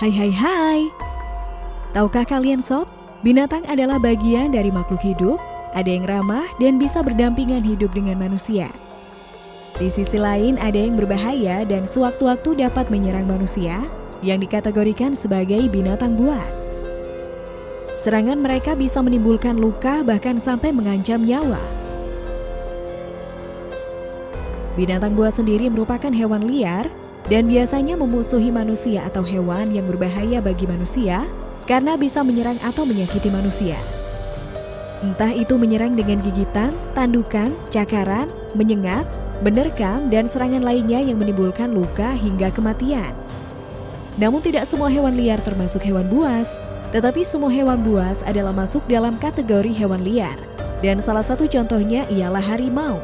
Hai hai hai. Tahukah kalian sob, binatang adalah bagian dari makhluk hidup, ada yang ramah dan bisa berdampingan hidup dengan manusia. Di sisi lain ada yang berbahaya dan sewaktu-waktu dapat menyerang manusia yang dikategorikan sebagai binatang buas. Serangan mereka bisa menimbulkan luka bahkan sampai mengancam nyawa. Binatang buas sendiri merupakan hewan liar dan biasanya memusuhi manusia atau hewan yang berbahaya bagi manusia karena bisa menyerang atau menyakiti manusia. Entah itu menyerang dengan gigitan, tandukan, cakaran, menyengat, menerkam, dan serangan lainnya yang menimbulkan luka hingga kematian. Namun tidak semua hewan liar termasuk hewan buas, tetapi semua hewan buas adalah masuk dalam kategori hewan liar. Dan salah satu contohnya ialah harimau.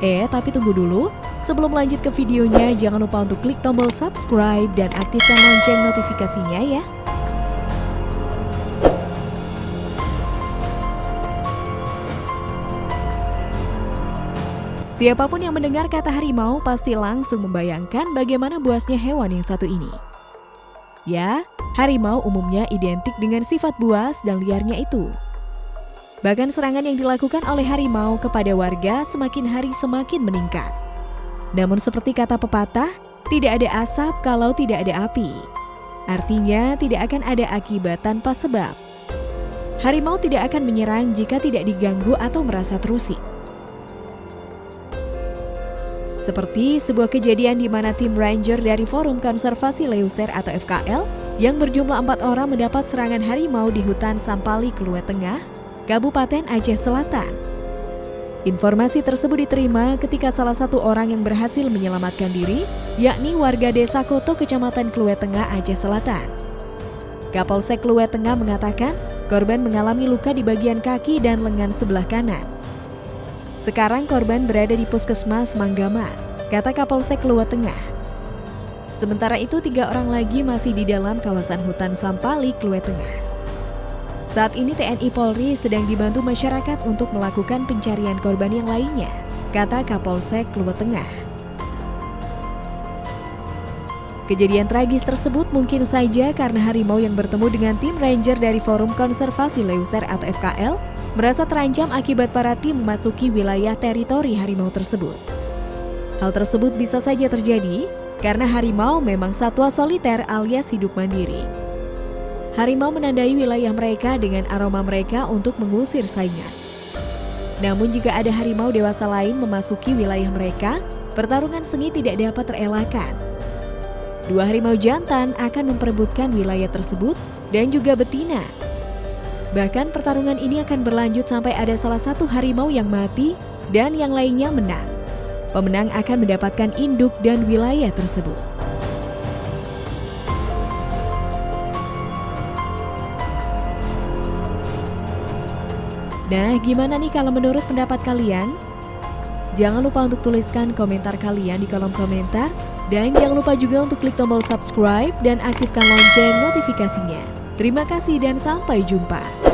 Eh, tapi tunggu dulu. Sebelum lanjut ke videonya, jangan lupa untuk klik tombol subscribe dan aktifkan lonceng notifikasinya ya. Siapa pun yang mendengar kata harimau pasti langsung membayangkan bagaimana buasnya hewan yang satu ini. Ya, harimau umumnya identik dengan sifat buas dan liarnya itu. Bahkan serangan yang dilakukan oleh harimau kepada warga semakin hari semakin meningkat. Namun seperti kata pepatah, tidak ada asap kalau tidak ada api. Artinya tidak akan ada akibat tanpa sebab. Harimau tidak akan menyerang jika tidak diganggu atau merasa terusik. Seperti sebuah kejadian di mana tim ranger dari Forum Konservasi Leuser atau FKL yang berjumlah empat orang mendapat serangan harimau di hutan Sampali, Keluet Tengah, Kabupaten Aceh Selatan. Informasi tersebut diterima ketika salah satu orang yang berhasil menyelamatkan diri, yakni warga desa Koto, Kecamatan Kluwe Tengah, Aceh Selatan. Kapolsek Kluwe Tengah mengatakan korban mengalami luka di bagian kaki dan lengan sebelah kanan. Sekarang korban berada di puskesmas Manggaman, kata Kapolsek Kluwe Tengah. Sementara itu tiga orang lagi masih di dalam kawasan hutan Sampali, Kluwe Tengah. Saat ini TNI Polri sedang dibantu masyarakat untuk melakukan pencarian korban yang lainnya, kata Kapolsek Kluwet Tengah. Kejadian tragis tersebut mungkin saja karena harimau yang bertemu dengan tim ranger dari Forum Konservasi Leuser atau FKL merasa terancam akibat para tim memasuki wilayah teritori harimau tersebut. Hal tersebut bisa saja terjadi karena harimau memang satwa soliter alias hidup mandiri. Harimau menandai wilayah mereka dengan aroma mereka untuk mengusir saingan. Namun jika ada harimau dewasa lain memasuki wilayah mereka, pertarungan sengit tidak dapat terelakkan. Dua harimau jantan akan memperebutkan wilayah tersebut dan juga betina. Bahkan pertarungan ini akan berlanjut sampai ada salah satu harimau yang mati dan yang lainnya menang. Pemenang akan mendapatkan induk dan wilayah tersebut. Nah, gimana nih kalau menurut pendapat kalian? Jangan lupa untuk tuliskan komentar kalian di kolom komentar. Dan jangan lupa juga untuk klik tombol subscribe dan aktifkan lonceng notifikasinya. Terima kasih dan sampai jumpa.